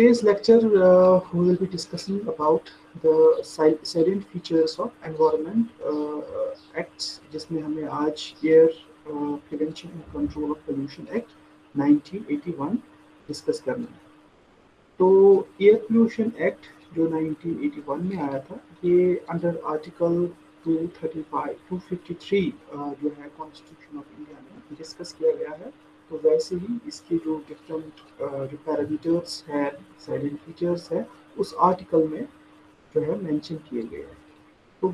today's lecture uh, we will be discussing about the salient features of environment uh, acts जिसमें हमें आज uh, prevention and control of pollution act 1981 discuss करना है तो air pollution act जो 1981 में आया था ये अंडर आर्टिकल 235 253 uh, जो है कॉन्स्टिट्यूशन ऑफ़ इंडिया में डिस्कस किया गया है तो वैसे ही इसके जो डिफरेंट जो पैरामीटर्स हैं साइलेंट फीचर्स है उस आर्टिकल में जो है मेंशन किए गए हैं। तो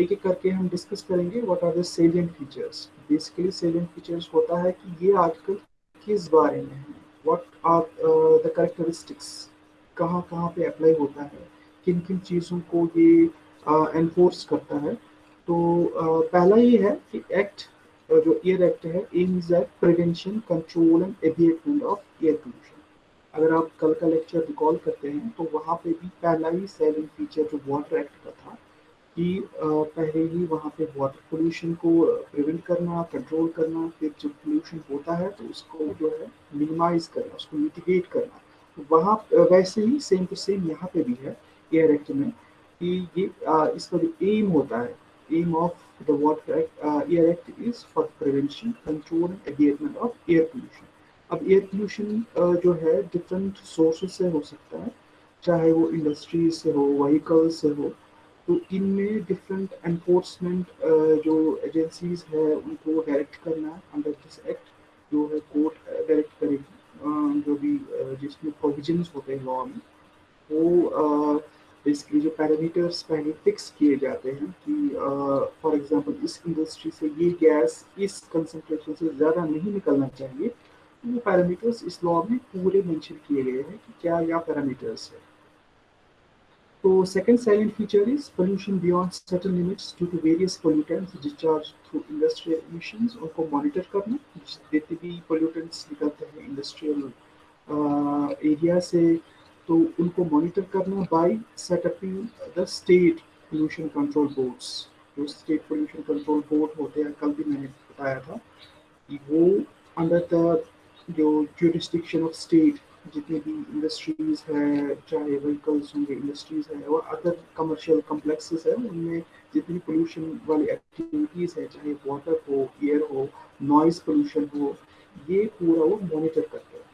एक एक करके हम डिस्कस करेंगे what are the salient features basically salient features होता है कि ये आर्टिकल किस बारे में है। व्हाट आर द करेक्टरिस्टिक्स कहाँ कहाँ पे अप्लाई होता है? किन किन चीज़ों को ये एनफोर्स uh, करता है? तो uh, पहला ये है कि एक्ट जो एयर एक्ट है aim is at prevention control and abatement of air pollution अगर आप कल का लेक्चर रिकॉल करते हैं तो वहाँ पे भी पहला ही सेवन फीचर जो वाटर एक्ट का था, कि पहले ही वहाँ पे वाटर पोल्यूशन को प्रिवेंट करना कंट्रोल करना, फिर जब पोल्यूशन होता है तो उसको जो है मिनिमाइज करना, उसको मिटिगेट करना। तो वहाँ वैसे ही सेम टू सेम यहाँ पे भी है एयर एक्ट में, कि ये इसका जो एम होता है aim of the Water Act, uh, Air Act is for prevention, control and abatement of air pollution. अब एयर पोल्यूशन uh, जो है डिफरेंट सोर्सेज से हो सकता है चाहे वो इंडस्ट्रीज़ से हो व्हीकल से हो तो इनमें डिफरेंट एनफोर्समेंट uh, जो एजेंसीज है उनको डायरेक्ट करना अंडर दिस एक्ट जो है कोर्ट डायरेक्ट करेगी जो भी जिसमें प्रोविजंस होते हैं लॉ में वो बेसिकली जो पैरामीटर्स पहले फिक्स किए जाते हैं कि फॉर एग्जांपल इस इंडस्ट्री से ये गैस इस कंसंट्रेशन से ज़्यादा नहीं निकलना चाहिए तो वो पैरामीटर्स इस लॉ में पूरे मेंशन किए गए हैं कि क्या यह पैरामीटर्स है। तो second salient feature is pollution beyond certain limits due to various pollutants discharge through industrial emissions उनको मॉनिटर करना, जितने भी पोल्यूटेंट्स निकलते हैं इंडस्ट्रियल एरिया से। तो उनको मॉनिटर करना by setupping the state pollution control boards जो स्टेट पोल्यूशन कंट्रोल बोर्ड होते हैं, कल भी मैंने बताया था कि वो अंडर द जो ज्यूरिस्डिक्शन ऑफ़ स्टेट जितनी भी इंडस्ट्रीज़ है, चाहे व्हीकल्स होंगे इंडस्ट्रीज़ है, और अदर कमर्शियल कम्प्लेक्सेस है, उनमें जितनी पोल्यूशन वाली एक्टिविटीज़ है, चाहे वाटर हो एयर हो नॉइज़ पोल्यूशन हो, ये पूरा वो मॉनिटर करते हैं।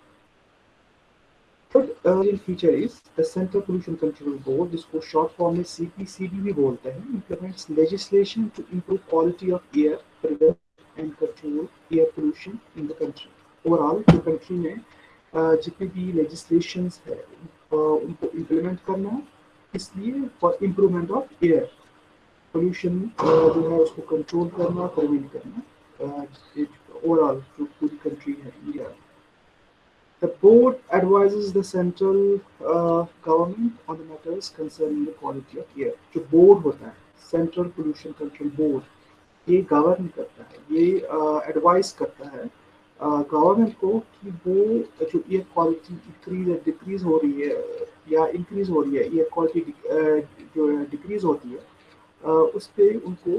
Third salient feature is the central pollution control board जिसको शॉर्ट फॉर्म में सीपीसीबी भी बोलते हैं implements legislation to improve quality of air prevent and control air pollution in the country overall जो कंट्री में जितने भी लेजिस्लेशन है उनको इम्प्लीमेंट करना है, इसलिए for improvement of air pollution जो है, उसको कंट्रोल करना प्रिवेंट करना ओवरऑल जो पूरी कंट्री है India The board advises the central uh, government on the matters concerning the quality of air. जो board होता है Central Pollution Control Board, ये गवर्न करता है ये एडवाइस uh, करता है गवर्नमेंट uh, को कि वो जो एयर क्वालिटी इंक्रीज डिक्रीज हो रही है या इंक्रीज हो रही है एयर क्वालिटी uh, जो डिक्रीज होती है uh, उस पर उनको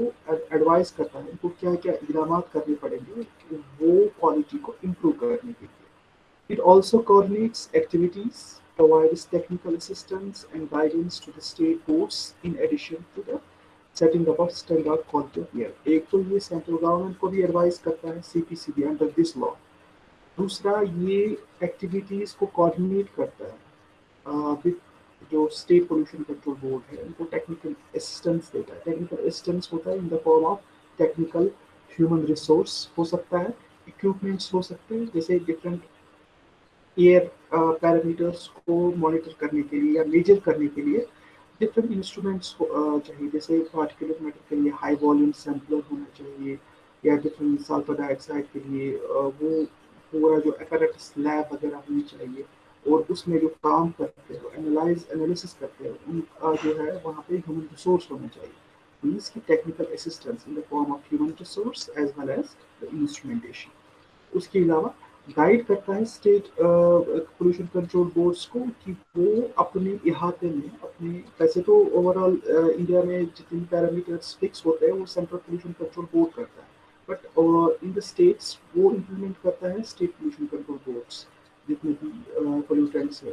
एडवाइस करता है उनको क्या क्या इकदाम करने पड़ेंगे वो क्वालिटी को इम्प्रूव करने के लिए It also coordinates activities, provides technical assistance and guidance to the state boards in addition to the setting up of standard quality of एक तो ये सेंट्रल गवर्नमेंट को भी एडवाइस करता है सीपीसीबी अंडर दिस लॉ दूसरा ये एक्टिविटीज़ को कोऑर्डिनेट करता है विद जो स्टेट पोल्यूशन कंट्रोल बोर्ड है उनको टेक्निकल असिस्टेंस देता है। टेक्निकल असिस्टेंस होता है in the form of technical human resource हो सकता है इक्विपमेंट्स हो सकते हैं जैसे डिफरेंट एयर पैरामीटर्स uh, को मॉनिटर करने के लिए या मेजर करने के लिए डिफरेंट इंस्ट्रूमेंट्स uh, चाहिए। जैसे पार्टिकुलर मैटर के लिए हाई वॉल्यूम सैम्पलर होना चाहिए या डिफरेंट सल्फ़र डाइऑक्साइड के लिए uh, वो पूरा जो अपैरेटस लैब वगैरह होनी चाहिए और उसमें जो काम करते हो एनालाइज एनालिसिस करते हो उनका जो है वहाँ पे ह्यूमन रिसोर्स होना चाहिए। मीन्स की technical assistance in the form of human resource as well as the instrumentation उसके अलावा गाइड करता है स्टेट पोल्यूशन कंट्रोल बोर्ड्स को कि वो अपने इहाते में, अपने, वैसे तो ओवरऑल इंडिया में जितने पैरामीटर्स फिक्स होते हैं, वो सेंट्रल पोल्यूशन कंट्रोल बोर्ड करता है. बट इन द स्टेट्स वो इम्प्लीमेंट करता है स्टेट पोल्यूशन कंट्रोल बोर्ड्स जितने भी पोल्यूटेंट्स है.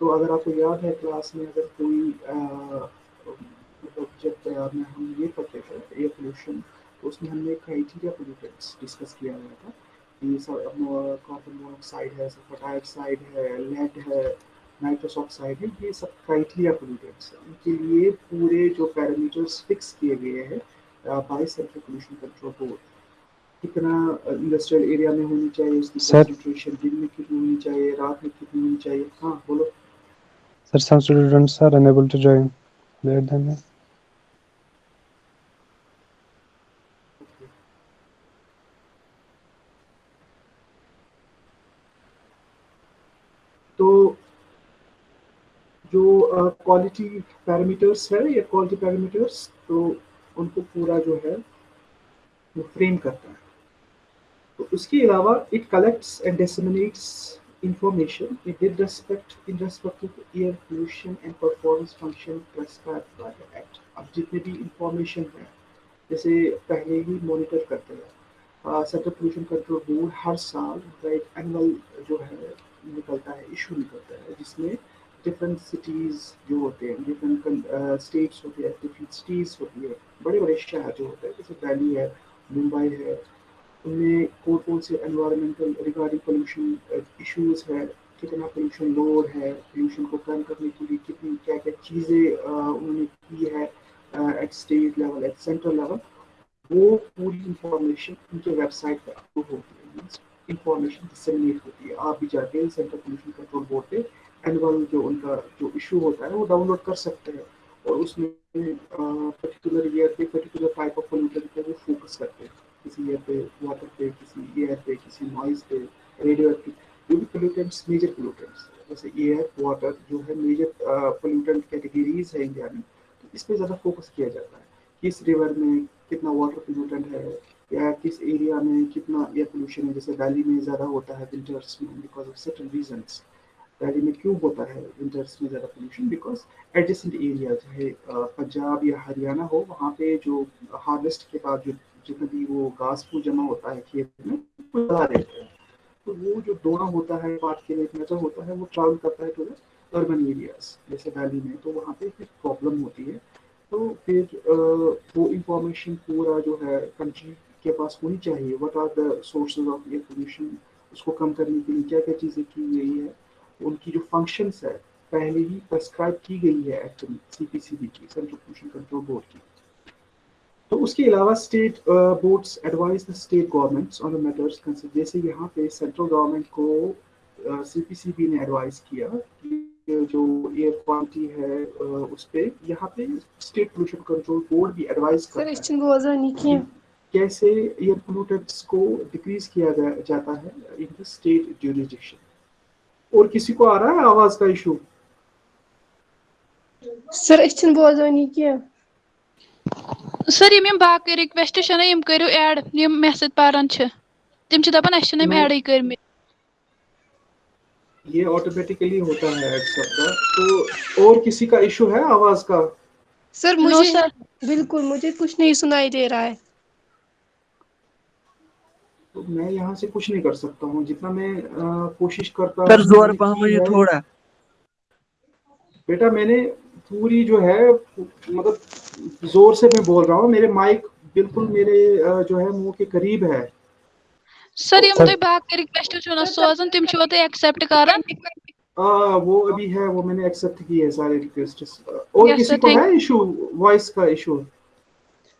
तो अगर आपको याद है क्लास में अगर कोई मतलब जब हम ये पढ़ते थे एयर पोल्यूशन तो उसमें हमने क्राइटेरिया पोल्यूटेंट्स डिस्कस किया गया था. ये सब कार्बन मोनोक्साइड है सल्फ़र डाइऑक्साइड है लेड है नाइट्रस ऑक्साइड है ये सब क्राइटेरिया पोल्यूटेंट्स हैं। इनके लिए पूरे जो पैरामीटर्स फिक्स किए गए हैं by central pollution control board कितना इंडस्ट्रियल एरिया में होनी चाहिए उसकी कंसंट्रेशन दिन में कितनी होनी चाहिए रात में कितनी होनी चाहिए? हाँ बोलो। Sir, some students are unable to join. Let them know. तो जो क्वालिटी पैरामीटर्स है या क्वालिटी पैरामीटर्स तो उनको पूरा जो है, वो फ्रेम करता है। तो उसके अलावा it collects and disseminates information with respect, in respect to air pollution and performance function prescribed अब जितने भी इंफॉर्मेशन है, जैसे पहले ही मॉनिटर करते हैं सेंट्रल पोल्यूशन कंट्रोल बोर्ड हर साल एक एनुअल जो है, निकलता है इशू निकलता है, जिसमें डिफरेंट सिटीज़ जो होते हैं डिफरेंट स्टेट्स होते हैं डिफरेंट सिटीज़ होती है बड़े बड़े शहर जो होते हैं, जैसे दिल्ली है, मुंबई है, उनमें कौन कौन से एनवायरमेंटल रिगार्डिंग पोल्यूशन इश्यूज़ है, कितना पोल्यूशन लोड है पोल्यूशन को कम करने के लिए कितनी क्या क्या चीज़ें उन्होंने की है at state level at central level वो पूरी इंफॉर्मेशन उनके वेबसाइट पर अपलोड होती है। इंफॉर्मेशन डिसमिनेट होती है। आप भी जाके सेंट्रल पोल्यूशन कंट्रोल बोर्ड पे एनुअल जो उनका जो इशू होता है, वो डाउनलोड कर सकते हैं और उसमें पर्टिकुलर ईयर पे पर्टिकुलर टाइप ऑफ़ पोल्यूशन पे वो फोकस करते हैं। किसी एयर पे वाटर पे, किसी एयर पे, किसी नॉइज़ पे रेडियो एक्टिव जो भी पोल्यूटेंट्स मेजर पोल्यूटेंट्स जैसे एयर वाटर जो है मेजर पोल्यूटेंट कैटेगरीज है इंडिया में तो इस पर ज़्यादा फोकस किया जाता है। किस रिवर में कितना वाटर पोल्यूटेंट है या किस एरिया में कितना एयर पोल्यूशन है? जैसे दिल्ली में ज़्यादा होता है विंटर्स में because of certain reasons Delhi में क्यों होता है विंटर्स में ज़्यादा पोल्यूशन बिकॉज़ एडजेसेंट एरिया चाहे पंजाब या हरियाणा हो, वहाँ पे जो हार्वेस्ट के बाद जो, जितना भी वो घास फूस जमा होता है खेत में, वो जला देते हैं। तो वो जो दोना होता है पार्ट के लिए नज़र होता है, वो ट्रैवल करता है टू अर्बन एरियाज़ जैसे वैली में तो वहाँ पे फिर प्रॉब्लम होती है। तो फिर वो इंफॉर्मेशन पूरा जो है कंट्री के पास होनी चाहिए। What are the sources of air pollution उसको कम करने के लिए क्या क्या चीज़ें की गई है? उनकी जो फ़ंक्शंस है पहले ही प्रेस्क्राइब की गई है एक्चुअली सीपीसीबी की सेंट्रल पोल्यूशन कंट्रोल बोर्ड की। तो उसके अलावा state boards advise the state governments on the matters concern जैसे यहाँ पे सेंट्रल गवर्नमेंट को सीपीसीबी uh, ने एडवाइस किया कि जो एयर क्वालिटी है uh, उस पे यहाँ पे स्टेट पोल्यूशन कंट्रोल बोर्ड भी एडवाइस करता है। कैसे एयर पोल्यूटेंट्स को डिक्रीज किया जाता है इन द स्टेट ज्यूरिडिक्शन और किसी को आ रहा है आवाज़ का इशू? सर अच्छन बोजानी क्या? सर यम यम बाकी रिक्वेस्ट छ यम करू ऐड यम मे सत पारन छ तिम छ दपन अस छ ऐड करमे ये ऑटोमेटिकली होता है ऐड सबका तो और किसी का इशू है आवाज़ का? सर मुझे सर बिल्कुल मुझे कुछ नहीं सुनाई दे रहा है। तो मैं यहाँ से कुछ नहीं कर सकता हूँ जितना मैं कोशिश करता हूँ ज़ोर मुझे थोड़ा। बेटा मैंने पूरी जो है मतलब ज़ोर से मैं बोल रहा हूँ मेरे माइक बिल्कुल मेरे जो है मुँह के करीब है। सर ये मुझे बैक के रिक्वेस्ट जो ना सोजन तुम छो ते एक्सेप्ट करन आ, वो अभी है वो मैंने एक्सेप्ट की है सारे रिक्वेस्ट और yes, किसी को है इशू वॉइस का इशू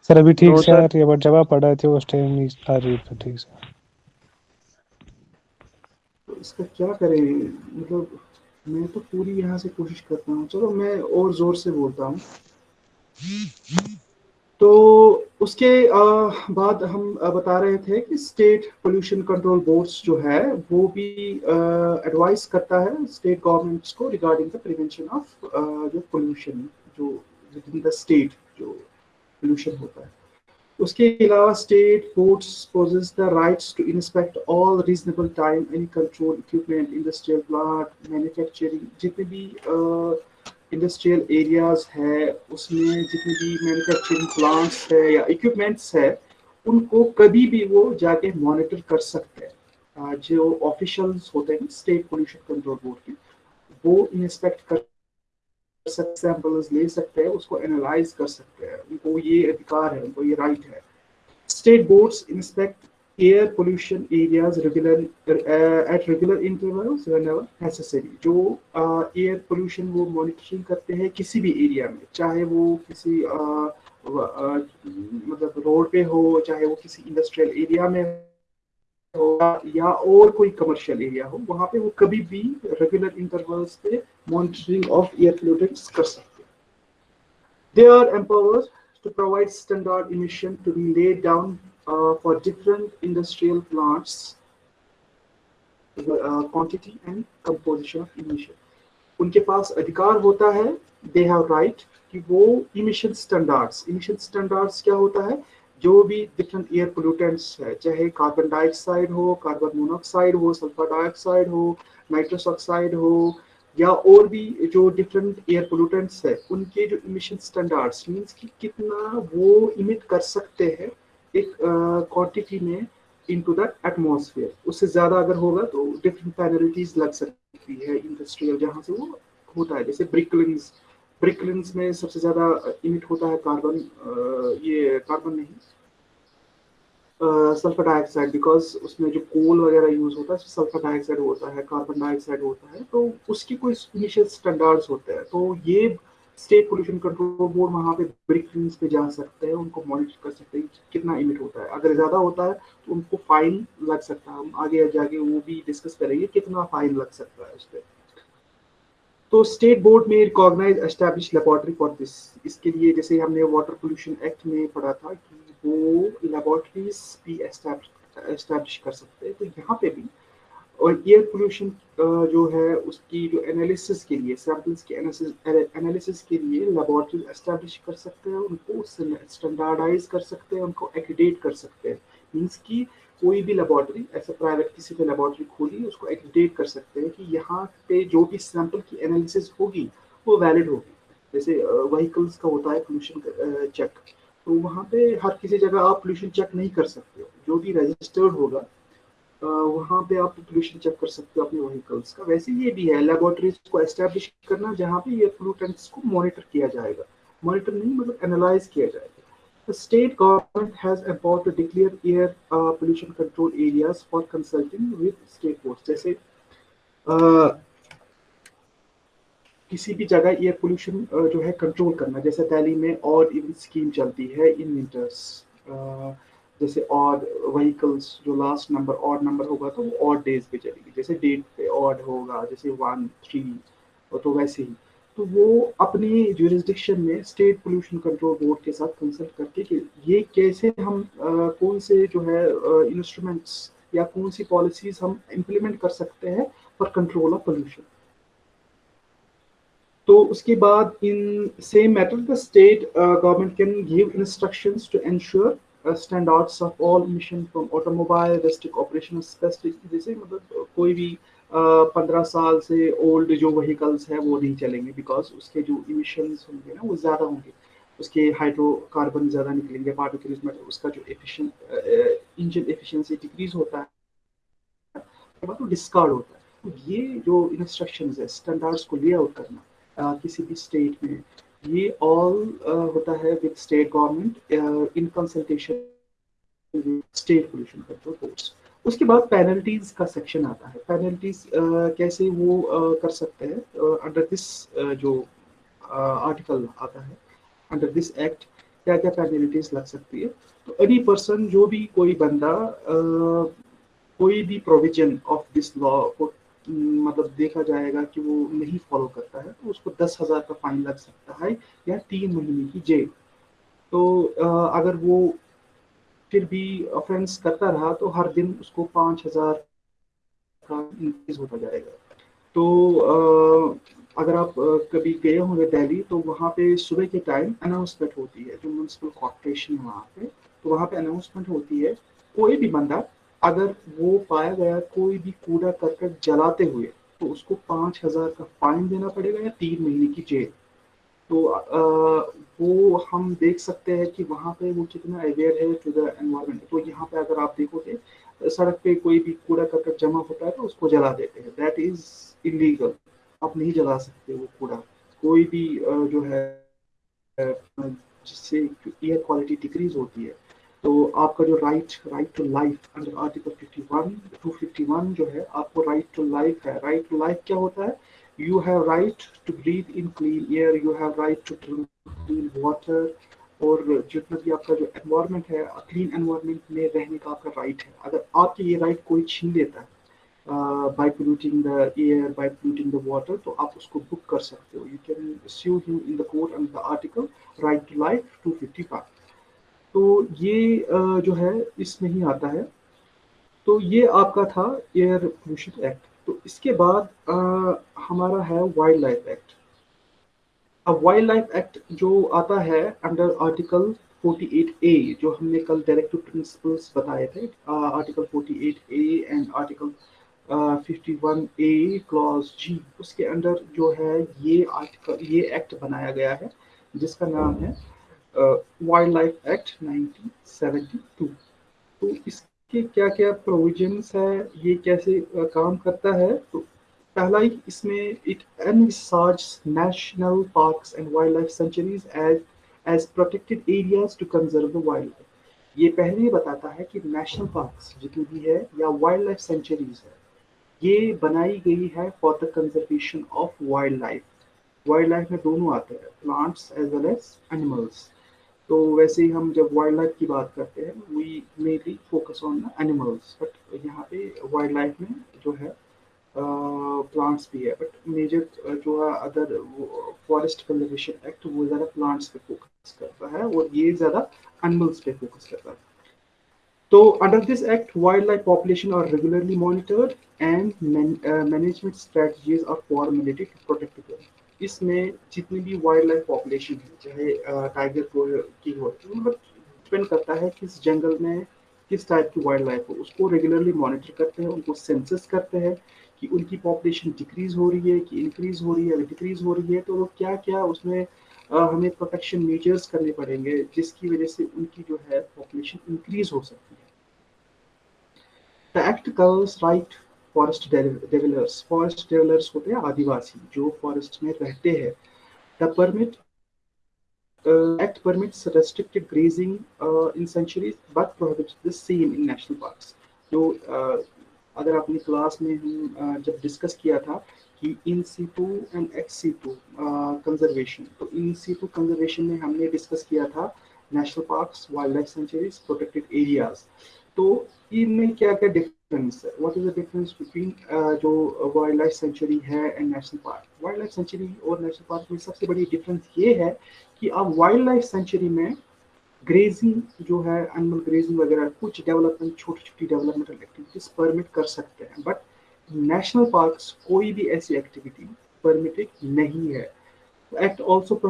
सर अभी ठीक से आ रही बट जब आप पढ़ा थे उस टाइम नहीं आ रही थी ठीक से। तो इसका क्या करें? मतलब मैं तो पूरी यहाँ से कोशिश करता हूँ। चलो मैं और ज़ोर से बोलता हूँ। तो उसके बाद हम बता रहे थे कि स्टेट पोल्यूशन कंट्रोल बोर्ड्स जो है वो भी एडवाइस करता है स्टेट गवर्नमेंट्स को रिगार्डिंग द प्रिवेंशन ऑफ़ जो पोल्यूशन जो विद इन द स्टेट जो पोल्यूशन होता है। उसके अलावा state courts possess the rights to inspect all reasonable time any control equipment industrial plant manufacturing जितने भी इंडस्ट्रियल uh, एरियाज़ है उसमें जितने भी मैन्युफैक्चरिंग प्लांट्स है या इक्विपमेंट्स है उनको कभी भी वो जाके मॉनिटर कर सकते हैं। जो ऑफिशियल्स होते हैं स्टेट पोल्यूशन कंट्रोल बोर्ड के वो इंस्पेक्ट कर सैंपल्स ले सकते हैं उसको एनालाइज कर सकते हैं। उनको ये अधिकार है उनको ये राइट है। State boards inspect pollution areas regular uh, at regular intervals whenever necessary. जो uh, air pollution वो मॉनिटरिंग करते हैं किसी भी एरिया में चाहे वो किसी uh, uh, मतलब रोड पे हो चाहे वो किसी इंडस्ट्रियल एरिया में हो या और कोई कमर्शियल एरिया हो वहाँ पे वो कभी भी रेगुलर इंटरवल्स पे मॉनिटरिंग ऑफ़ एयर पोल्यूटेंट्स कर सकते they are empowered to provide standard emission to be laid for different industrial plants uh, quantity and composition of emission. उनके पास अधिकार होता है दे हैव राइट कि वो इमिशन स्टैंडर्ड्स इमिशन स्टैंडर्ड्स क्या होता है? जो भी डिफरेंट एयर पोल्यूटेंट्स है चाहे कार्बन डाइऑक्साइड हो कार्बन मोनोऑक्साइड हो सल्फ़र डाइऑक्साइड हो नाइट्रस ऑक्साइड हो या और भी जो डिफरेंट एयर पोल्यूटेंट्स है उनके जो इमिशन स्टैंडर्ड्स मींस कि कितना वो इमिट कर सकते हैं एक क्वांटिटी uh, में इनटू द एटमॉस्फेयर उससे ज़्यादा अगर होगा तो डिफरेंट पेनल्टीज लग सकती है इंडस्ट्रियल जहाँ से वो होता है जैसे ब्रिकलिंग्स ब्रिकलिंग्स में सबसे ज़्यादा इमिट होता है कार्बन ये कार्बन नहीं। सल्फ़र डाइऑक्साइड बिकॉज़ उसमें जो कोल वगैरह यूज़ होता है सल्फ़र डाइऑक्साइड होता है कार्बन डाइऑक्साइड होता है तो उसकी कोई इनिशियल स्टैंडर्ड्स होते हैं। तो ये स्टेट पोल्यूशन कंट्रोल बोर्ड वहाँ पे ब्रिक पे जा सकते हैं, उनको मॉनिटर कर सकते हैं कितना इमिट होता है। अगर ज़्यादा होता है तो उनको फाइन लग सकता है। हम आगे जाके वो भी डिस्कस करेंगे कितना फाइन लग सकता है उस पर तो स्टेट बोर्ड में recognise establish laboratory for this इसके लिए जैसे हमने वाटर पोल्यूशन एक्ट में पढ़ा था कि वो लेबोरेटरीज भी एस्टेब्लिश कर सकते हैं। तो यहाँ पे भी, और एयर पोल्यूशन जो है उसकी जो एनालिसिस के लिए सैम्पल्स के एनालिसिस के लिए लेबोरेटरी एस्टेब्लिश कर सकते हैं, उनको स्टैंडर्डाइज कर सकते हैं, उनको एक्रीडेट कर सकते हैं। मीन्स कि कोई भी लेबोरेटरी ऐसे प्राइवेट किसी भी लेबोरेटरी खोली उसको एक्रीडेट कर सकते हैं कि यहाँ पे जो भी सैंपल की एनालिसिस होगी, वो वैलिड होगी। जैसे व्हीकल्स का होता है पोल्यूशन चेक तो वहाँ पे हर किसी जगह आप पोल्यूशन चेक नहीं कर सकते हो। जो भी रजिस्टर्ड होगा वहाँ पे आप पोल्यूशन चेक कर सकते हो अपने व्हीकल्स का। वैसे ये भी है लेबोरेटरीज को एस्टेब्लिश करना जहाँ पे ये पोल्यूटेंट्स को मॉनिटर किया जाएगा। मॉनिटर नहीं मतलब एनालाइज किया जाएगा। The state government has empowered to declare air uh, pollution control areas for consulting with state boards. जैसे uh, किसी भी जगह एयर पोल्यूशन जो है कंट्रोल करना जैसे दिल्ली में और इवन स्कीम चलती है इन विंटर्स जैसे और व्हीकल्स जो लास्ट नंबर और नंबर होगा तो वो और डेज़ पे चलेगी जैसे डेट पे और होगा जैसे वन थ्री तो वैसे ही तो वो अपने जुरिस्डिक्शन में स्टेट पोल्यूशन कंट्रोल बोर्ड के साथ कंसल्ट करके कि ये कैसे हम आ, कौन से जो है इंस्ट्रूमेंट्स या कौन सी पॉलिसीज़ हम इम्प्लीमेंट कर सकते हैं फॉर कंट्रोल ऑफ़ पोल्यूशन तो उसके बाद in same matter the state government can give instructions to ensure standards of all mission from automobile district operation specific जैसे मतलब कोई भी पंद्रह साल से ओल्ड जो व्हीकल्स हैं वो नहीं चलेंगे बिकॉज़ उसके जो इमिशंस होंगे ना वो ज़्यादा होंगे। उसके हाइड्रोकार्बन ज़्यादा निकलेंगे पार्टिकल्स में उसका जो एफिशिएंट इंजन एफिशिएंसी डिक्रीज होता है तो डिस्कार्ड होता है। तो ये जो इंस्ट्रक्शन है स्टैंडर्ड्स को ले आउट करना आ, किसी भी स्टेट में ये ऑल होता है with state government in consultation state pollution control boards उसके बाद पेनल्टीज का सेक्शन आता है। पेनल्टीज कैसे वो कर सकते हैं? अंडर दिस जो आर्टिकल आता है अंडर दिस एक्ट क्या क्या पेनल्टीज लग सकती है? तो एनी पर्सन जो भी कोई बंदा कोई भी प्रोविज़न ऑफ़ दिस लॉ को मतलब देखा जाएगा कि वो नहीं फॉलो करता है तो उसको दस हज़ार का फाइन लग सकता है या तीन महीने की जेल। तो अगर वो फिर भी ऑफेंस करता रहा तो हर दिन उसको पाँच हज़ार का इंक्रीज होता जाएगा। तो आ, अगर आप कभी गए होंगे दिल्ली तो वहाँ पे सुबह के टाइम अनाउंसमेंट होती है जो म्यूनसिपल कॉर्पोरेशन है वहाँ पे तो वहाँ पे अनाउंसमेंट होती है। कोई भी बंदा अगर वो पाया गया कोई भी कूड़ा करकट जलाते हुए तो उसको पाँच हज़ार का फाइन देना पड़ेगा या तीन महीने की जेल। तो आ, वो हम देख सकते हैं कि वहाँ पे वो कितना अवेयर है टू द एनवायरमेंट तो यहाँ पे अगर आप देखोगे सड़क पे कोई भी कूड़ा करकट जमा होता है तो उसको जला देते हैं। दैट इज़ इलीगल आप नहीं जला सकते वो कूड़ा। कोई भी जो है जिससे एयर क्वालिटी डिक्रीज होती है तो आपका जो right right to life under article 51 251 जो है आपको राइट टू लाइफ है। राइट टू लाइफ क्या होता है? You have right to breathe in clean air you have right to drink clean water और जितना भी आपका जो एनवायरनमेंट है क्लीन एनवायरनमेंट में रहने का आपका राइट है। अगर आपके ये राइट कोई छीन लेता है by polluting the air by polluting the water तो आप उसको बुक कर सकते हो। You can sue him in the court under the article right to life 255 तो ये uh, जो है इसमें ही आता है। तो ये आपका था एयर पोल्यूशन एक्ट तो इसके बाद uh, हमारा है वाइल्ड लाइफ एक्ट अब वाइल्ड लाइफ एक्ट जो आता है अंडर आर्टिकल 48 ए जो हमने कल डायरेक्टिव प्रिंसिपल्स बताए थे article 48 A and article 51 A clause G उसके अंडर जो है ये आर्टिकल ये एक्ट बनाया गया है जिसका नाम है वाइल्ड लाइफ एक्ट 1972 तो इसके क्या क्या प्रोविजंस है, ये कैसे काम करता है? तो पहला ही इसमें it envisages national parks and wildlife sanctuaries as as protected areas to conserve the life ये पहले ही बताता है कि नेशनल पार्क्स जितनी भी है या वाइल्ड लाइफ सेंचुरीज है, ये बनाई गई है for the conservation of wild life wild life में दोनों आते हैं plants as well as animals तो वैसे ही हम जब वाइल्ड लाइफ की बात करते हैं we mainly focus on animals but यहाँ पे वाइल्ड लाइफ में जो है प्लांट्स भी है बट मेजर जो है अदर फॉरेस्ट कंजर्वेशन एक्ट वो ज़्यादा प्लांट्स पे फोकस करता है, और ये ज़्यादा एनिमल्स पे फोकस करता है। तो under this act wild life population are regularly monitored and management strategies are formulated to protect इसमें जितनी भी वाइल्ड लाइफ पॉपुलेशन है, चाहे टाइगर को की हो मतलब डिपेंड करता है किस जंगल में, किस टाइप की वाइल्ड लाइफ हो। उसको रेगुलरली मॉनिटर करते हैं, उनको सेंसस करते हैं कि उनकी पॉपुलेशन डिक्रीज हो रही है कि इंक्रीज हो रही है डिक्रीज हो रही है तो वो क्या क्या उसमें हमें प्रोटेक्शन मेजर्स करने पड़ेंगे, जिसकी वजह से उनकी जो है पॉपुलेशन इंक्रीज हो सकती है। Act covers right forest developers forest developers होते हैं आदिवासी, जो फॉरेस्ट में रहते हैं। The permit act permits restricted grazing in sanctuaries but prohibits the same in national parks जो अगर अपनी क्लास में हम जब डिस्कस किया था कि in situ and ex situ conservation तो इन सी टू कंजर्वेशन में हमने डिस्कस किया था national parks wild life sanctuaries protected areas तो इनमें क्या क्या difference what is the difference between जो वाइल्ड लाइफ सेंचुरी है and national park wild life sanctuary और नेशनल पार्क में सबसे बड़ी डिफरेंस ये है कि आप वाइल्ड लाइफ सेंचुरी में ग्रेजिंग जो है एनिमल ग्रेजिंग वगैरह, कुछ डेवलपमेंट छोटी छोटी डेवलपमेंटल एक्टिविटीज़ परमिट कर सकते हैं। बट नेशनल पार्क्स कोई भी ऐसी एक्टिविटी परमिटेड नहीं है। Act also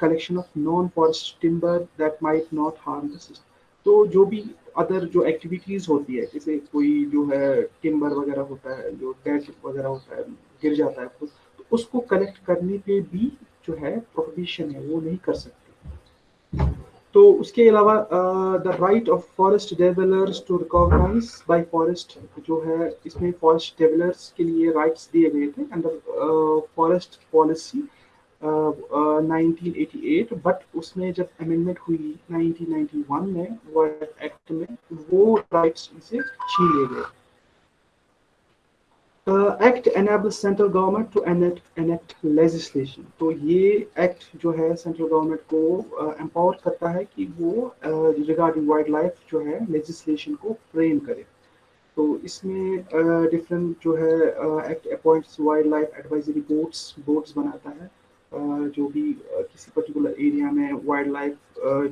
collection of non forest timber that might not harm the system तो जो भी अदर जो एक्टिविटीज़ होती है, जैसे कोई जो है टिम्बर वगैरह होता है, जो डेड वगैरह होता है, गिर जाता है तो उसको कलेक्ट करने पे भी जो है प्रोहिबिशन है, वो नहीं कर सकते। तो उसके अलावा the right of forest developers to recognise by forest जो है, इसमें फॉरेस्ट डेवलपर्स के लिए राइट्स दिए गए थे अंडर फॉरेस्ट पॉलिसी 1988 बट उसमें जब अमेंडमेंट हुई 1991 में वो एक्ट में वो राइट्स इसे छीन लिए गए। Act enable central government to enact legislation तो ये एक्ट जो है सेंट्रल गवर्नमेंट को एम्पावर uh, करता है कि वो रिगार्डिंग वाइल्ड लाइफ जो है लेजिस्लेशन को फ्रेम करे। तो इसमें डिफरेंट uh, जो है act appoints wild life advisory boards boards बनाता है। uh, जो भी किसी पर्टिकुलर एरिया में वाइल्ड लाइफ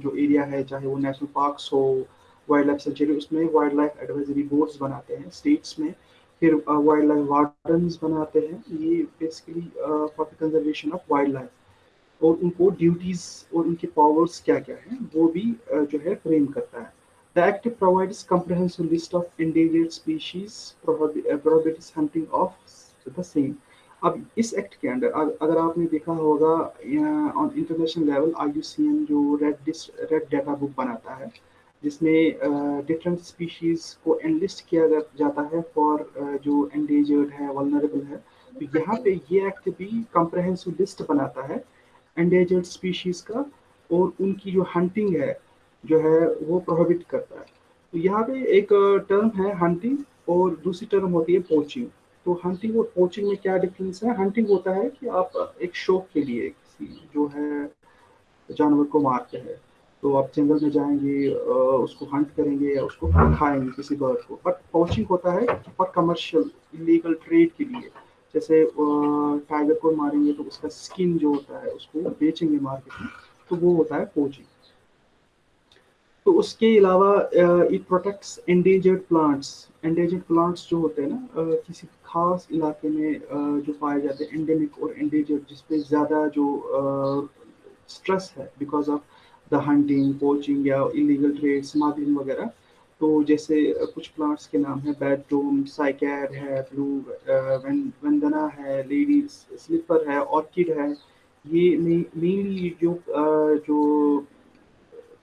जो एरिया है, चाहे वो नेशनल पार्क्स हो वाइल्ड लाइफ सेंचुरी उसमें वाइल्ड लाइफ एडवाइजरी बोर्ड्स बनाते हैं स्टेट्स में। फिर वाइल्ड लाइफ वार्डन्स बनाते हैं। ये basically for the conservation of wild life और उनको ड्यूटीज़ और उनके पावर्स क्या क्या हैं, वो भी जो है फ्रेम करता है। The act provides comprehensive list of endangered species prohibits hunting of the same अब इस एक्ट के अंदर अगर आपने देखा होगा ऑन इंटरनेशनल लेवल आई जो रेड रेड डाटा बुक बनाता है, जिसमें डिफरेंट स्पीशीज़ को एनलिस्ट किया जाता है फॉर जो एंडेजर्ड है वलनरेबल है तो यहाँ पे ये एक्ट भी कंप्रहेंसिव लिस्ट बनाता है एंडेजर्ड स्पीशीज का और उनकी जो हंटिंग है, जो है, वो प्रोहिबिट करता है। तो यहाँ पे एक टर्म है हंटिंग और दूसरी टर्म होती है पोचिंग तो हंटिंग और पोचिंग में क्या डिफरेंस है? हंटिंग होता है कि आप एक शौक के लिए किसी जो है जानवर को मारते हैं। तो आप जंगल में जाएँगे उसको हंट करेंगे या उसको खाएँगे किसी बर्ड को। बट पोचिंग होता है फॉर कमर्शियल इलीगल ट्रेड के लिए। जैसे टाइगर को मारेंगे तो उसका स्किन जो होता है, उसको बेचेंगे मार्केट में तो वो होता है पोचिंग तो उसके अलावा it protects endangered plants endangered plants जो होते हैं ना किसी खास इलाके में जो पाए जाते हैं एंडेमिक और एंडेंजर्ड जिसपे ज़्यादा जो स्ट्रेस है because of the hunting poaching या इलीगल ट्रेड स्मगलिंग वगैरह तो जैसे कुछ प्लांट्स के नाम है बेडरूम साइकैर है ब्लू वंदना है लेडी स्लीपर है ऑर्किड है, ये मेनली जो जो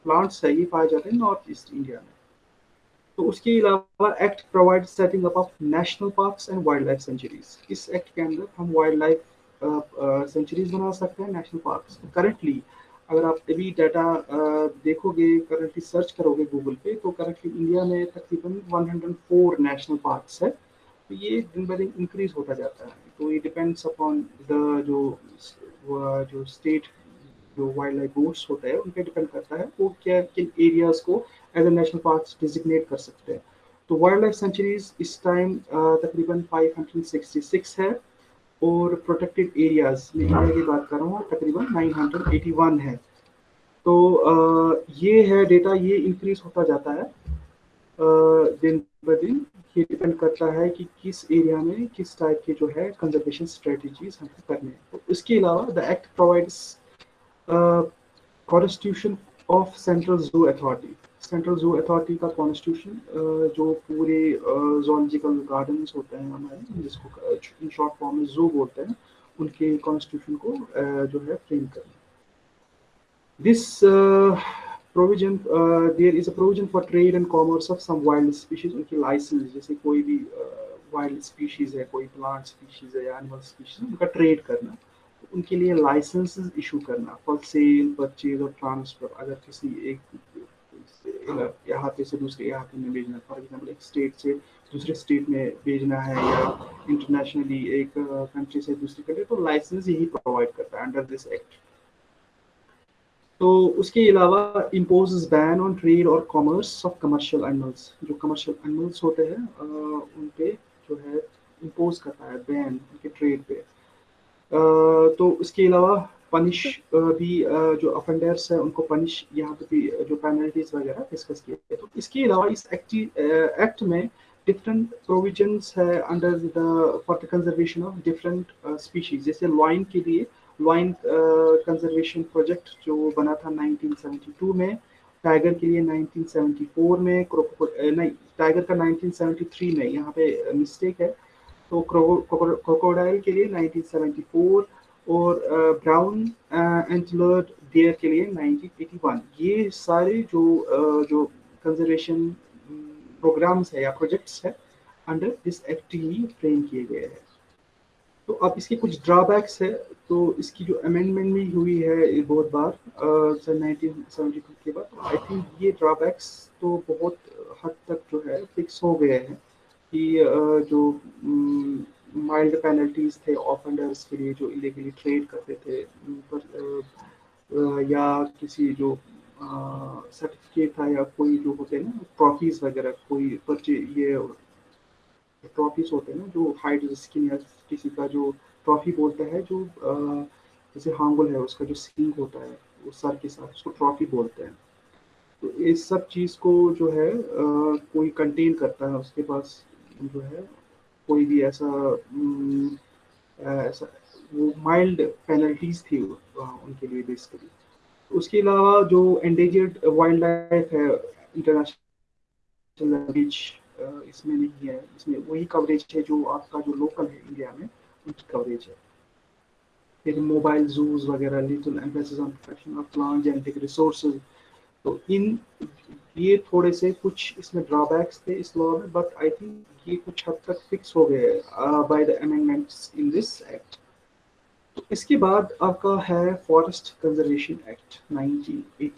प्लांट्स है ये पाए जाते हैं नॉर्थ ईस्ट इंडिया में। तो उसके अलावा act provide setting up of national parks and wild life sanctuaries इस एक्ट के अंदर हम वाइल्ड लाइफ सेंचुरीज बना सकते हैं नेशनल पार्क्स करेंटली अगर आप अभी डाटा देखोगे करंटली सर्च करोगे गूगल पे तो करंटली इंडिया में तकरीबन 104 नेशनल पार्क्स है। तो ये दिन ब दिन इंक्रीज होता जाता है। तो ये डिपेंड्स अपॉन द जो जो स्टेट जो वाइल्ड लाइफ बोर्ड्स होते हैं उन पर डिपेंड करता है वो क्या किन एरियाज़ को as a national park designate कर सकते हैं। तो वाइल्ड लाइफ सेंचुरीज इस टाइम तकरीबन 566 है और प्रोटेक्टेड एरियाज़ में इंडिया की बात कर रहा हूँ तकरीबन 981 है। तो आ, ये है डेटा ये इंक्रीज होता जाता है आ, दिन ब दिन। ये डिपेंड करता है कि किस एरिया में किस टाइप के जो है कंजर्वेशन स्ट्रेटजीज हमको करने हैं। तो इसके अलावा the act provides constitution of central zoo authority central zoo authority का कॉन्स्टिट्यूशन जो पूरे जोलॉजिकल गार्डन होते हैं हमारे जिसको इन शॉर्ट फॉर्म में जू बोलते हैं उनके कॉन्स्टिट्यूशन को जो है फ्रेम करना this provision uh, is a provision for trade and commerce of some wild species उनकी लाइसेंस जैसे कोई भी वाइल्ड uh, स्पीशीज है कोई प्लांट स्पीशीज है या एनिमल स्पीशीज उनका ट्रेड करना उनके लिए लाइसेंस इशू करना फॉर सेल परचेज और ट्रांसफ़र अगर किसी एक इलाके से दूसरे इलाके में भेजना फॉर एग्ज़ाम्पल एक स्टेट से दूसरे स्टेट में भेजना है या इंटरनेशनली एक कंट्री से दूसरी कंट्री तो लाइसेंस यही प्रोवाइड करता है अंडर दिस एक्ट तो उसके अलावा इम्पोज बैन ऑन ट्रेड और कॉमर्स ऑफ़ कमर्शियल एनिमल्स जो कमर्शियल एनिमल्स होते हैं उन पे जो है इम्पोज करता है बैन उनके ट्रेड पे। तो उसके अलावा पनिश भी जो अफेंडर्स है, उनको पनिश यहाँ पे भी जो पेनल्टीज वगैरह डिस्कस किए तो इसके अलावा इस एक्ट एक्ट में डिफरेंट प्रोविजंस है under the for the conservation of different species जैसे लॉइन के लिए लॉइन कंजर्वेशन प्रोजेक्ट जो बना था 1972 में टाइगर के लिए 1974 में नहीं टाइगर का 1973 में यहाँ पे मिस्टेक है। तो क्रोकोडाइल के लिए 1974 और ब्राउन एंटलर्ड डियर के लिए 1981 ये सारे जो जो कंजर्वेशन प्रोग्राम्स है या प्रोजेक्ट्स है अंडर दिस एक्ट ही फ्रेम किए गए हैं। तो अब इसके कुछ ड्रॉबैक्स है। तो इसकी जो अमेंडमेंट भी हुई है बहुत बार सन नाइनटीन के बाद आई थिंक ये ड्रॉबैक्स तो बहुत हद तक जो है फिक्स हो गए हैं। कि जो माइल्ड पेनल्टीज थे ऑफेंडर्स के लिए जो इलीगली ट्रेड करते थे पर या किसी जो सर्टिफिकेट था या कोई जो होते हैं ना ट्रॉफीज वगैरह कोई परचे ये ट्रॉफीज होते हैं ना जो हाइट स्किन या किसी का जो ट्रॉफी बोलता है जो जैसे हांगुल है उसका जो सिंग होता है वो सर के साथ उसको ट्रॉफी बोलते हैं। तो इस सब चीज़ को जो है आ, कोई कंटेन करता है उसके पास जो है, कोई भी ऐसा ऐसा, वो माइल्ड पेनल्टीज थी उनके लिए बेसिकली उसके अलावा जो एंडेजर्ड वाइल्ड लाइफ है इंटरनेशनल बीच इसमें नहीं है। इसमें वही कवरेज है जो आपका जो लोकल है इंडिया में, उनकी कवरेज है। फिर मोबाइल जूज वगैरह little emphasis on protection of plant genetic resources तो इन ये थोड़े से कुछ इसमें ड्रॉबैक्स थे इस लॉ में बट आई थिंक ये कुछ हद तक फिक्स हो गए by the amendments in this act तो इसके बाद आपका है फॉरेस्ट कंजर्वेशन एक्ट 1980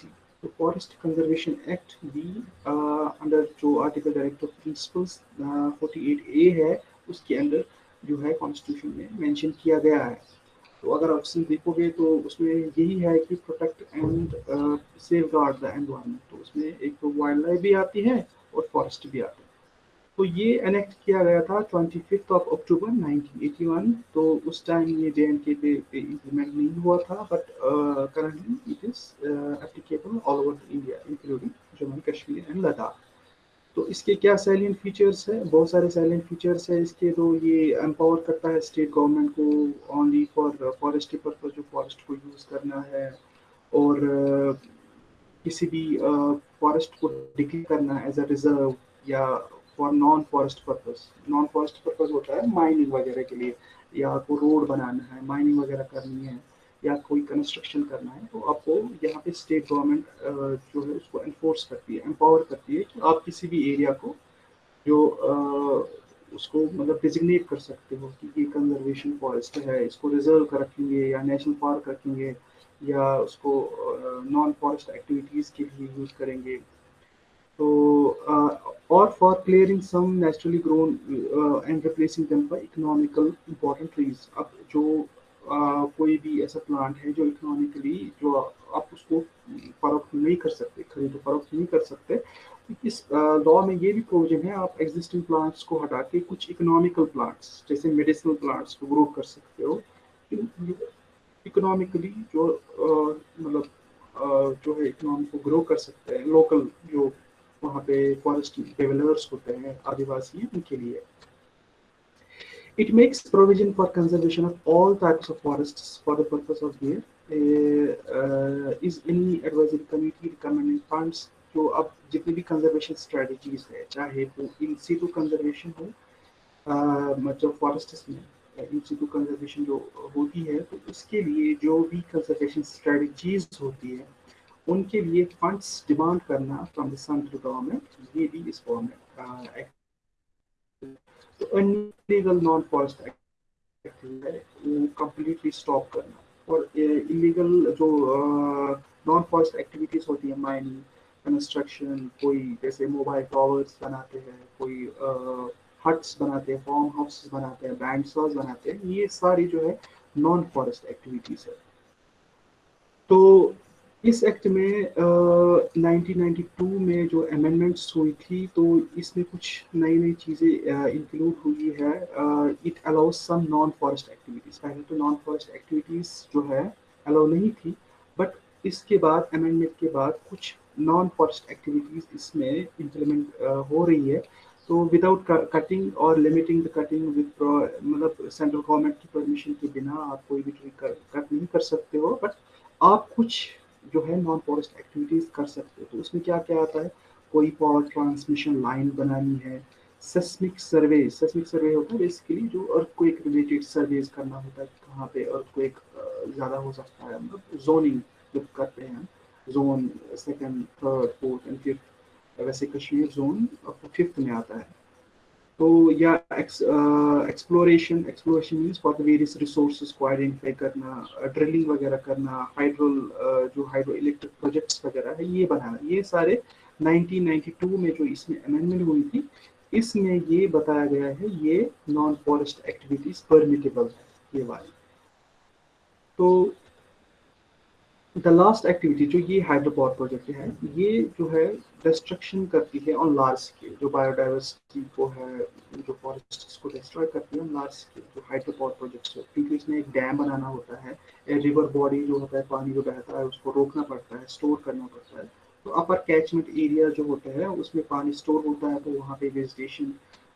तो फॉरेस्ट कंजर्वेशन एक्ट भी अंडर जो article direct of principles 48 A है, उसके अंदर जो है कॉन्स्टिट्यूशन में मेंशन किया गया है। तो अगर उसमें देखोगे तो उसमें यही है कि protect and safeguard the environment तो उसमें एक तो वाइल्ड लाइफ भी आती है और फॉरेस्ट भी आती है। तो ये एनेक्ट किया गया था ट्वेंटी फिफ्थ ऑफ़ अक्टूबर 1981 तो उस टाइम ये जे एंड के पे इम्प्लीमेंट नहीं हुआ था but currently it is applicable all over India including Jammu Kashmir and Ladakh तो इसके क्या सैलियंट फीचर्स है? बहुत सारे सैलियंट फीचर्स है इसके तो ये एम्पावर करता है स्टेट गवर्नमेंट को ओनली फॉर फॉरेस्ट पर्पज जो फॉरेस्ट को यूज़ करना है और uh, किसी भी फॉरेस्ट uh, को डिक्लेयर करना एज अ रिज़र्व या for non forest purpose non forest purpose होता है माइनिंग वगैरह के लिए या आपको रोड बनाना है माइनिंग वगैरह करनी है। या कोई कंस्ट्रक्शन करना है तो आपको यहाँ पे स्टेट गवर्नमेंट जो है उसको इन्फोर्स करती है एम्पावर करती है कि आप किसी भी एरिया को जो उसको मतलब डिजिग्नेट कर सकते हो कि ये कंजर्वेशन फॉरेस्ट है, इसको रिज़र्व कर रखेंगे या नेशनल पार्क रखेंगे या उसको नॉन फॉरेस्ट एक्टिविटीज़ के लिए यूज़ करेंगे। तो और for clearing some naturally grown and replacing them economical important trees अब जो कोई भी ऐसा प्लांट है जो इकोनॉमिकली जो आप उसको फरोख्त नहीं कर सकते, खरीदो फरोख्त नहीं कर सकते। इस लॉ में ये भी प्रोविज़न है, आप एग्जिस्टिंग प्लांट्स को हटा के कुछ इकोनॉमिकल प्लांट्स जैसे मेडिसिनल प्लांट्स को ग्रो कर सकते हो। इकोनॉमिकली जो मतलब जो है इकोनॉमी को ग्रो कर सकते हैं। लोकल जो वहाँ पे फॉरेस्ट डेवलपर्स होते हैं, आदिवासी उनके लिए। It makes provision for conservation of all types of forests for the purpose of their uh, is any advisory committee recommending funds जो अब जितनी भी कंजर्वेशन स्ट्रेटजीज है चाहे वो इन सीटू कंजर्वेशन हो मतलब फॉरेस्ट में इन सीटू कंजर्वेशन जो होती है तो उसके लिए जो भी कंजर्वेशन स्ट्रेटजीज होती है उनके लिए फंड्स डिमांड करना फ्रॉम द सेंट्रल गवर्नमेंट ये भी इस फॉर्म में तो अनलीगल नॉन फॉरेस्ट एक्टिविटी है वो कम्प्लीटली स्टॉप करना। और इलीगल जो नॉन फॉरेस्ट एक्टिविटीज़ होती है माइनिंग कंस्ट्रक्शन कोई जैसे मोबाइल टावर्स बनाते हैं, कोई हट्स बनाते हैं फार्म हाउस बनाते हैं बैंड बनाते हैं, ये सारी जो है नॉन फॉरेस्ट एक्टिविटीज़ है। तो इस एक्ट में uh, 1992 में जो अमेंडमेंट्स हुई थी तो इसमें कुछ नई नई चीज़ें इंक्लूड हुई है। It allow some non forest activities पहले तो नॉन फॉरेस्ट एक्टिविटीज़ जो है अलाउ नहीं थी बट इसके बाद अमेंडमेंट के बाद कुछ नॉन फॉरेस्ट एक्टिविटीज़ इसमें इम्प्लीमेंट uh, हो रही है। तो विदाउट कटिंग और लिमिटिंग द कटिंग विद मतलब सेंट्रल गवर्नमेंट की परमिशन के बिना आप कोई भी ट्री कट नहीं कर सकते हो बट आप कुछ जो है नॉन फॉरेस्ट एक्टिविटीज़ कर सकते हो। तो उसमें क्या क्या आता है? कोई पावर ट्रांसमिशन लाइन बनानी है। सेस्मिक सर्वे सेस्मिक सर्वे होता है बेसिकली जो अर्थक्वेक रिलेटेड सर्वेज करना होता है, कहाँ पे अर्थक्वेक ज़्यादा हो सकता है। मतलब जोनिंग जब करते हैं zone second third fourth and fifth वैसे कश्मीर जोन फिफ्थ में आता है। तो या exploration exploration means for the various resources को आइडेंटिफाई करना ड्रिलिंग uh, वगैरह करना हाइड्रोल uh, जो हाइड्रो इलेक्ट्रिक प्रोजेक्ट्स वगैरह है ये बनाना। ये सारे 1992 में जो इसमें अमेंडमेंट हुई थी इसमें ये बताया गया है ये नॉन फॉरेस्ट एक्टिविटीज़ परमिटेबल है ये वाली। तो द लास्ट एक्टिविटी जो ये हाइड्रोपावर प्रोजेक्ट है, ये जो है डिस्ट्रक्शन करती है ऑन लार्ज स्केल जो बायोडाइवर्सिटी को है, जो फॉरेस्ट को डिस्ट्रॉय करती है ऑन लार्ज स्केल जो हाइड्रोपावर प्रोजेक्ट्स हो, क्योंकि इसमें एक डैम बनाना होता है रिवर बॉडी जो होता है, पानी जो बहता है, उसको रोकना पड़ता है स्टोर करना पड़ता है। तो अपर कैचमेंट एरिया जो होता है, उसमें पानी स्टोर होता है तो वहाँ पे वेजिटेशन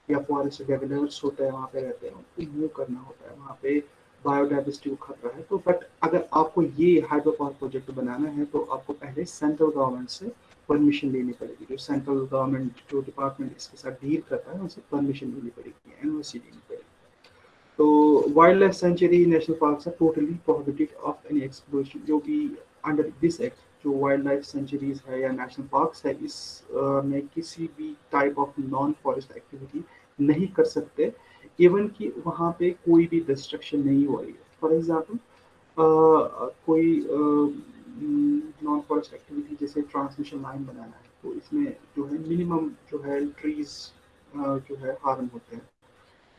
या फॉरेस्ट डेवलपर्स होता है, वहाँ पे रहते हैं। उनको मूव करना होता है, वहाँ पे बायोडाइवर्सिटी को खतरा है तो बट अगर आपको ये हाइड्रो पावर प्रोजेक्ट बनाना है तो आपको पहले सेंट्रल गवर्नमेंट से परमिशन लेनी पड़ेगी। जो सेंट्रल गवर्नमेंट जो डिपार्टमेंट इसके साथ डील करता है, उनसे परमिशन लेनी पड़ेगी एनओसी लेनी पड़ेगी। तो wild life sanctuary national park are totally prohibited of any exploration जो कि अंडर दिस एक्ट जो वाइल्ड लाइफ सेंचुरीज है या नेशनल पार्क्स है, इस में किसी भी type of non forest activity नहीं कर सकते। इवन कि वहाँ पे कोई भी डिस्ट्रक्शन नहीं हो रही है फॉर एग्ज़ाम्पल कोई नॉन फॉरेस्ट एक्टिविटी जैसे ट्रांसमिशन लाइन बनाना है तो इसमें जो है मिनिमम जो है ट्रीज जो है हार्म होते हैं।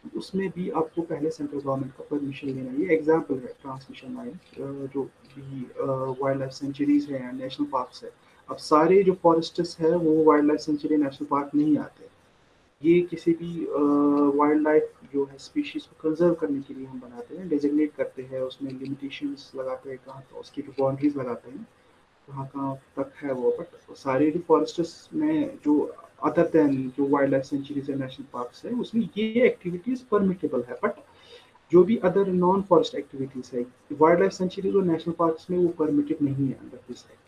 उसमें भी आपको पहले सेंट्रल गवर्नमेंट का परमिशन लेना ये एग्ज़ाम्पल है ट्रांसमिशन लाइन जो भी वाइल्ड लाइफ सेंचुरीज है नेशनल पार्क है। अब सारे जो फॉरेस्टर्स है, वो wild life sanctuary national park नहीं आते। ये किसी भी वाइल्ड लाइफ जो है स्पीशीज को कंजर्व करने के लिए हम बनाते हैं डेजिग्नेट करते हैं, उसमें लिमिटेशंस लगाते हैं कहाँ तो उसकी जो बाउंड्रीज लगाते हैं, कहाँ कहाँ तक है वो बट सारे फॉरेस्टर्स में जो अदर देन जो वाइल्ड लाइफ सेंचुरीज है नेशनल पार्क है, उसमें ये एक्टिविटीज़ परमिटेबल है बट जो भी अदर नॉन फॉरेस्ट एक्टिविटीज़ है वाइल्ड लाइफ सेंचुरीज और नेशनल पार्क में वो परमिटेड नहीं है अंडर दिस एक्ट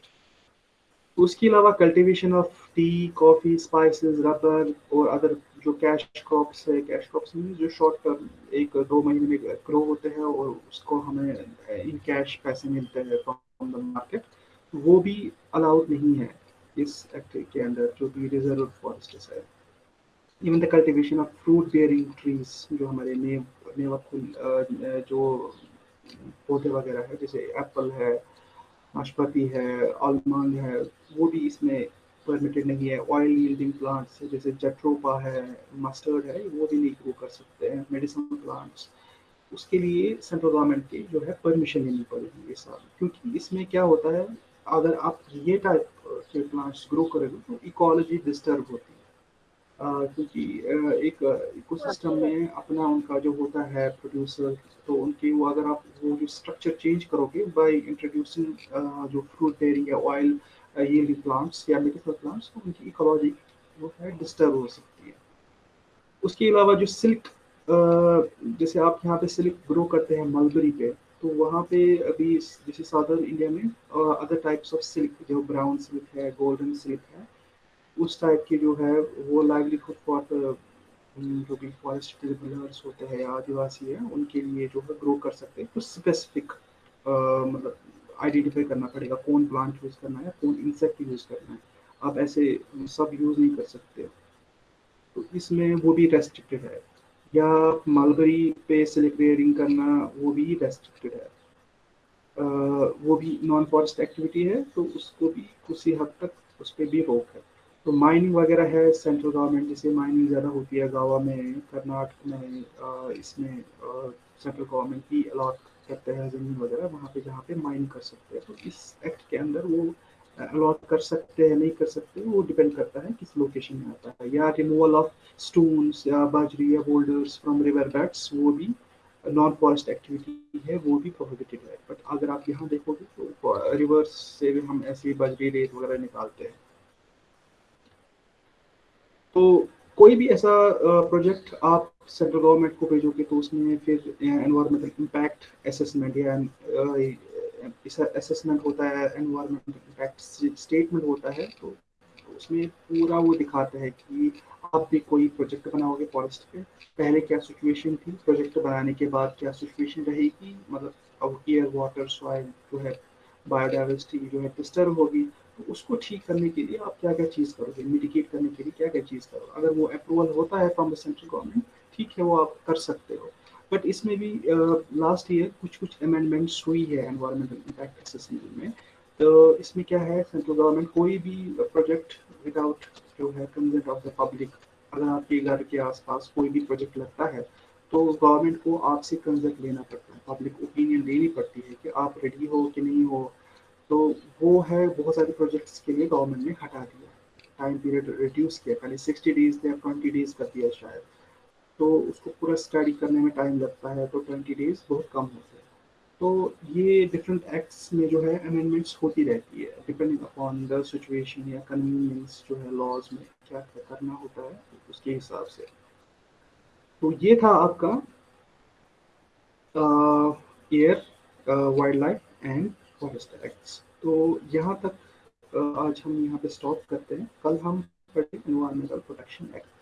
उसके अलावा cultivation of tea coffee spices rubber और अदर जो कैश क्रॉप्स है कैश क्रॉप्स में जो शॉर्ट टर्म एक दो महीने में ग्रो होते हैं और उसको हमें इन कैश पैसे मिलते हैं फ्रॉम द मार्केट वो भी अलाउड नहीं है इस एक्ट के अंदर जो भी रिज़र्व फॉरेस्ट है। Even the cultivation of fruit bearing trees जो हमारे मेव मेवा फूल जो पौधे वगैरह है, जैसे एप्पल है नाशपाती है, आलमंड है, वो भी इसमें परमिटेड नहीं है। ऑयल यील्डिंग प्लांट्स जैसे जट्रोपा है मस्टर्ड है, वो भी नहीं ग्रो कर सकते हैं मेडिसिन प्लांट्स उसके लिए सेंट्रल गवर्नमेंट की जो है परमिशन लेनी पड़ेगी ये सब क्योंकि इसमें क्या होता है, अगर आप ये टाइप के प्लांट्स ग्रो करेंगे तो इकोलॉजी डिस्टर्ब होती है क्योंकि एक इकोसिस्टम में अपना उनका जो होता है प्रोड्यूसर तो उनके वो अगर आप वो जो स्ट्रक्चर चेंज करोगे बाय इंट्रोड्यूसिंग जो फ्रूट बेरिंग या ऑयल ये प्लांट्स या मेडिकल प्लांट्स तो उनकी इकोलॉजी वो है डिस्टर्ब हो सकती है। उसके अलावा जो सिल्क जैसे आप यहाँ पे सिल्क ग्रो करते हैं मलबरी पे तो वहाँ पे अभी जैसे साउदर्न इंडिया में अदर टाइप्स ऑफ़ सिल्क जो ब्राउन सिल्क है गोल्डन सिल्क है उस टाइप के जो है वो लाइवलीहुड फॉर जो भी फॉरेस्ट डिवेलपर्स होते हैं आदिवासी हैं उनके लिए जो है ग्रो कर सकते हैं। कुछ स्पेसिफिक मतलब आइडेंटिफाई करना पड़ेगा कौन प्लांट यूज़ करना है कौन इंसेक्ट यूज़ करना है। आप ऐसे सब यूज़ नहीं कर सकते। तो इसमें वो भी रेस्ट्रिक्टेड है। या मलबरी पे सिलेक्ट करना वो भी रेस्ट्रिक्टेड है। uh, वो भी नॉन फॉरेस्ट एक्टिविटी है तो उसको भी उसी हद तक उस पर भी रोक है। तो माइनिंग वगैरह है सेंट्रल गवर्नमेंट जैसे माइनिंग ज़्यादा होती है गावा में कर्नाटक में इसमें सेंट्रल गवर्नमेंट भी अलॉट करते हैं ज़मीन वगैरह, वहाँ पे जहाँ पे माइन कर सकते हैं। तो इस एक्ट के अंदर वो अलॉट कर सकते हैं, नहीं कर सकते, वो डिपेंड करता है किस लोकेशन में आता है। या रिमूवल ऑफ़ स्टोन्स या बाजरी, या बोल्डर्स फ्रॉम रिवर बेड्स वो भी नॉन फॉरेस्ट एक्टिविटी है, वो भी प्रोहिबिटेड है। बट अगर आप यहाँ देखोगे तो रिवर्स से भी हम ऐसी बजरी, रेत वगैरह निकालते हैं। तो कोई भी ऐसा प्रोजेक्ट आप सेंट्रल गवर्नमेंट को भेजोगे तो उसमें फिर एनवायरमेंटल इम्पैक्ट असेसमेंट या असेसमेंट होता है एनवायरमेंटल इम्पैक्ट स्टेटमेंट होता है तो उसमें पूरा वो दिखाता है कि आप भी कोई प्रोजेक्ट बनाओगे फॉरेस्ट पे। पहले क्या सिचुएशन थी प्रोजेक्ट बनाने के बाद क्या सिचुएशन रहेगी? मतलब अब एयर वाटर सॉइल जो है बायोडाइवर्सिटी जो है डिस्टर्ब होगी। तो उसको ठीक करने के लिए आप क्या क्या चीज़ करोगे? मिटिकेट करने के लिए क्या क्या चीज़ करोगे? अगर वो अप्रूवल होता है फ्रॉम द सेंट्रल गवर्नमेंट ठीक है, वो आप कर सकते हो। बट इसमें भी लास्ट ईयर कुछ कुछ अमेंडमेंट्स हुई है एनवायरमेंटल इम्पैक्ट असेसमेंट में। तो इसमें क्या है सेंट्रल गवर्नमेंट कोई भी प्रोजेक्ट विदाउट जो है कंसेंट ऑफ़ द पब्लिक अगर आपके घर के आसपास कोई भी प्रोजेक्ट लगता है तो गवर्नमेंट को आपसे कंसेंट लेना पड़ता है। पब्लिक ओपिनियन लेनी पड़ती है कि आप रेडी हो कि नहीं हो। तो वो है बहुत सारे प्रोजेक्ट्स के लिए गवर्नमेंट ने हटा दिया। टाइम पीरियड रिड्यूस किया। पहले सिक्सटी डेज़ या ट्वेंटी डेज़ कर दिया शायद। तो उसको पूरा स्टडी करने में टाइम लगता है तो ट्वेंटी डेज़ बहुत कम होते हैं। तो ये डिफरेंट एक्ट्स में जो है अमेंडमेंट्स होती रहती है। डिपेंडिंग अपॉन द सिचुएशन या कन्वीनियंस जो है लॉज में क्या क्या करना होता है, उसके हिसाब से। तो ये था आपका air wild life and forest acts तो यहाँ तक आज हम यहाँ पे स्टॉप करते हैं। कल हम पढ़े इन्वायरमेंटल प्रोटेक्शन एक्ट